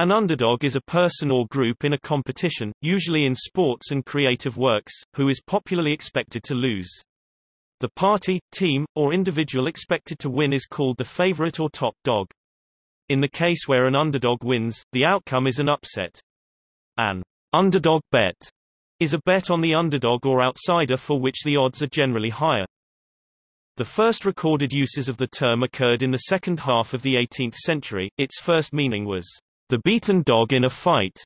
An underdog is a person or group in a competition, usually in sports and creative works, who is popularly expected to lose. The party, team, or individual expected to win is called the favorite or top dog. In the case where an underdog wins, the outcome is an upset. An underdog bet is a bet on the underdog or outsider for which the odds are generally higher. The first recorded uses of the term occurred in the second half of the 18th century. Its first meaning was the beaten dog in a fight.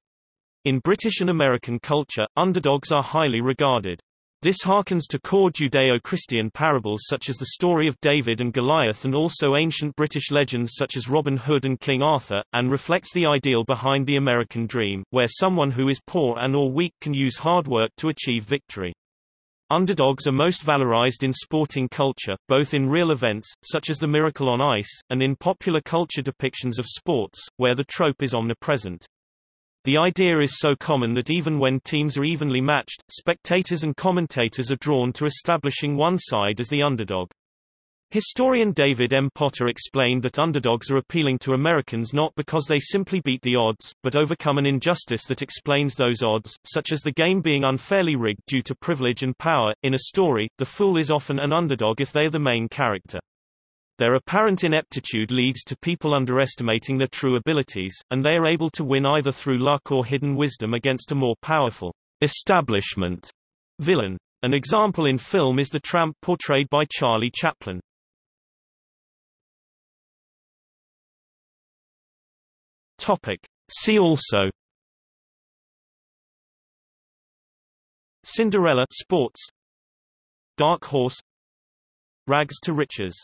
In British and American culture, underdogs are highly regarded. This harkens to core Judeo-Christian parables such as the story of David and Goliath and also ancient British legends such as Robin Hood and King Arthur, and reflects the ideal behind the American dream, where someone who is poor and or weak can use hard work to achieve victory. Underdogs are most valorized in sporting culture, both in real events, such as the Miracle on Ice, and in popular culture depictions of sports, where the trope is omnipresent. The idea is so common that even when teams are evenly matched, spectators and commentators are drawn to establishing one side as the underdog. Historian David M. Potter explained that underdogs are appealing to Americans not because they simply beat the odds, but overcome an injustice that explains those odds, such as the game being unfairly rigged due to privilege and power. In a story, the fool is often an underdog if they are the main character. Their apparent ineptitude leads to people underestimating their true abilities, and they are able to win either through luck or hidden wisdom against a more powerful establishment villain. An example in film is the tramp portrayed by Charlie Chaplin. Topic. See also. Cinderella sports. Dark Horse. Rags to Riches